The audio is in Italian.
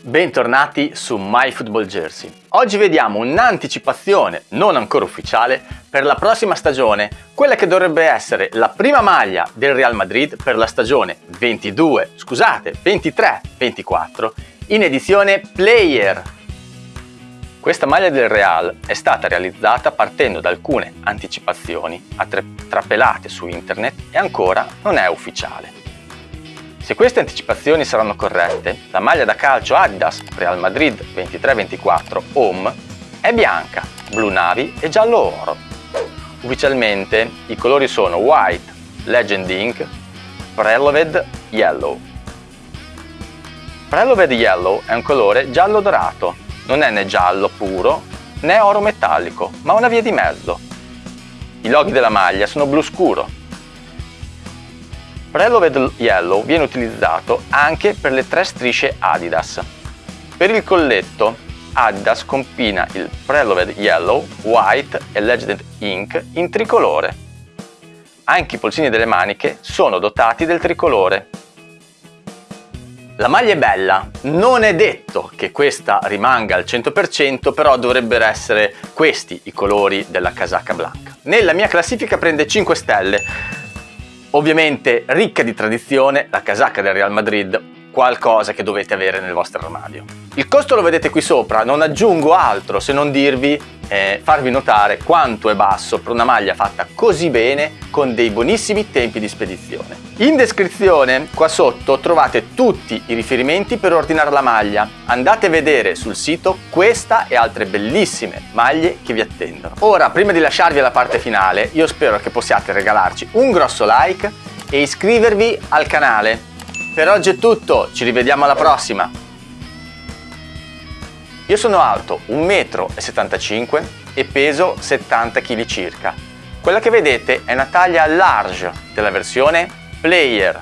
Bentornati su MyFootballJersey. Oggi vediamo un'anticipazione non ancora ufficiale per la prossima stagione, quella che dovrebbe essere la prima maglia del Real Madrid per la stagione 22, scusate, 23-24 in edizione Player. Questa maglia del Real è stata realizzata partendo da alcune anticipazioni trapelate su internet e ancora non è ufficiale. Se queste anticipazioni saranno corrette, la maglia da calcio Adidas Real Madrid 23-24 Home è bianca, blu navi e giallo oro. Ufficialmente i colori sono White, Legend Ink, Preloved Yellow. Preloved Yellow è un colore giallo dorato, non è né giallo puro né oro metallico, ma una via di mezzo. I loghi della maglia sono blu scuro, Preloved Yellow viene utilizzato anche per le tre strisce Adidas. Per il colletto Adidas combina il Preloved Yellow, White e Legend Ink in tricolore. Anche i polsini delle maniche sono dotati del tricolore. La maglia è bella, non è detto che questa rimanga al 100%, però dovrebbero essere questi i colori della casacca blanca. Nella mia classifica prende 5 stelle, Ovviamente ricca di tradizione, la casacca del Real Madrid, qualcosa che dovete avere nel vostro armadio. Il costo lo vedete qui sopra, non aggiungo altro se non dirvi eh, farvi notare quanto è basso per una maglia fatta così bene con dei buonissimi tempi di spedizione. In descrizione qua sotto trovate tutti i riferimenti per ordinare la maglia. Andate a vedere sul sito questa e altre bellissime maglie che vi attendono. Ora, prima di lasciarvi alla parte finale, io spero che possiate regalarci un grosso like e iscrivervi al canale. Per oggi è tutto, ci rivediamo alla prossima! Io sono alto 1,75 m e peso 70 kg circa. Quella che vedete è una taglia large della versione Player